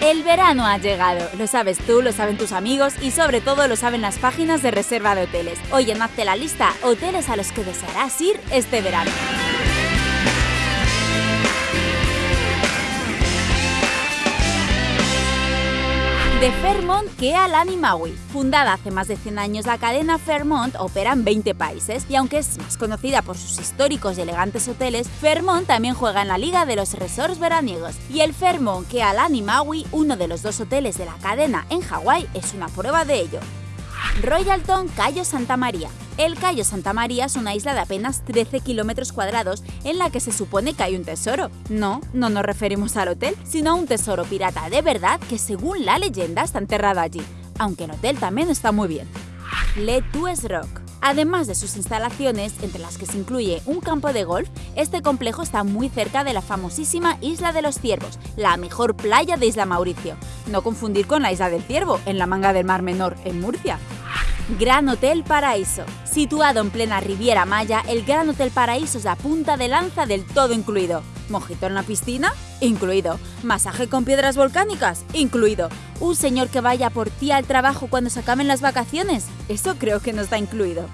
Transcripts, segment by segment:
El verano ha llegado, lo sabes tú, lo saben tus amigos y sobre todo lo saben las páginas de reserva de hoteles. Oye, hazte la lista, hoteles a los que desearás ir este verano. De Fairmont que al Maui. Fundada hace más de 100 años, la cadena Fairmont opera en 20 países y aunque es más conocida por sus históricos y elegantes hoteles, Fairmont también juega en la liga de los resorts veraniegos. Y el Fairmont que al Maui, uno de los dos hoteles de la cadena en Hawái, es una prueba de ello. Royalton Cayo Santa María. El Cayo Santa María es una isla de apenas 13 kilómetros cuadrados en la que se supone que hay un tesoro. No, no nos referimos al hotel, sino a un tesoro pirata de verdad que según la leyenda está enterrado allí, aunque el hotel también está muy bien. Le Tues Rock. Además de sus instalaciones, entre las que se incluye un campo de golf, este complejo está muy cerca de la famosísima Isla de los Ciervos, la mejor playa de Isla Mauricio. No confundir con la Isla del Ciervo, en la manga del Mar Menor, en Murcia. Gran Hotel Paraíso. Situado en plena Riviera Maya, el Gran Hotel Paraíso es la punta de lanza del todo incluido. ¿Mojito en la piscina? Incluido. ¿Masaje con piedras volcánicas? Incluido. ¿Un señor que vaya por ti al trabajo cuando se acaben las vacaciones? Eso creo que no está incluido.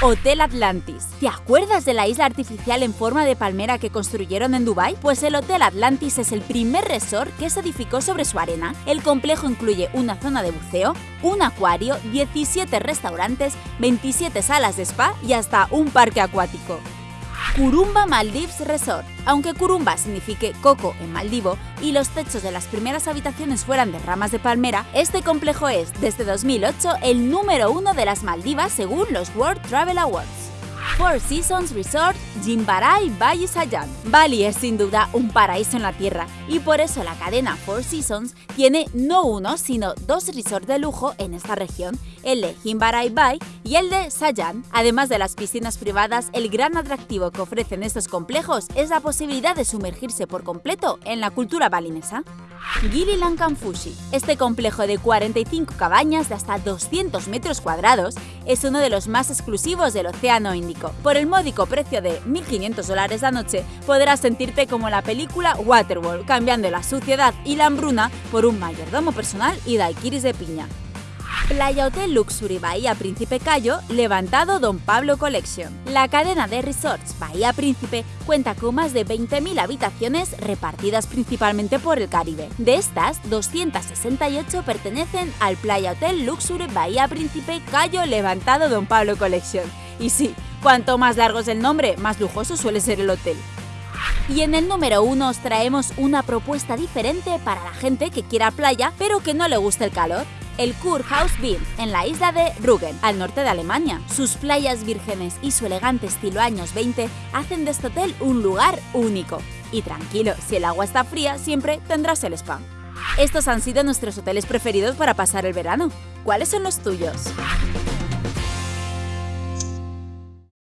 Hotel Atlantis. ¿Te acuerdas de la isla artificial en forma de palmera que construyeron en Dubai? Pues el Hotel Atlantis es el primer resort que se edificó sobre su arena. El complejo incluye una zona de buceo, un acuario, 17 restaurantes, 27 salas de spa y hasta un parque acuático. Kurumba Maldives Resort. Aunque Kurumba signifique coco en maldivo y los techos de las primeras habitaciones fueran de ramas de palmera, este complejo es, desde 2008, el número uno de las Maldivas según los World Travel Awards. Four Seasons Resort Jimbarai Valle Sayan. Bali es sin duda un paraíso en la tierra y por eso la cadena Four Seasons tiene no uno sino dos resorts de lujo en esta región, el de Jimbarai Bay y el de Sayan. Además de las piscinas privadas, el gran atractivo que ofrecen estos complejos es la posibilidad de sumergirse por completo en la cultura balinesa. Gili Fushi. Este complejo de 45 cabañas de hasta 200 metros cuadrados es uno de los más exclusivos del Océano Índico. Por el módico precio de 1.500 dólares la noche, podrás sentirte como la película Waterworld, cambiando la suciedad y la hambruna por un mayordomo personal y daiquiris de piña. Playa Hotel Luxury Bahía Príncipe Cayo, levantado Don Pablo Collection. La cadena de resorts Bahía Príncipe cuenta con más de 20.000 habitaciones repartidas principalmente por el Caribe. De estas, 268 pertenecen al Playa Hotel Luxury Bahía Príncipe Cayo Levantado Don Pablo Collection. Y sí, cuanto más largo es el nombre, más lujoso suele ser el hotel. Y en el número 1 os traemos una propuesta diferente para la gente que quiera playa pero que no le guste el calor el Kurhaus Bild, en la isla de Rügen, al norte de Alemania. Sus playas vírgenes y su elegante estilo años 20 hacen de este hotel un lugar único. Y tranquilo, si el agua está fría, siempre tendrás el spa. Estos han sido nuestros hoteles preferidos para pasar el verano. ¿Cuáles son los tuyos?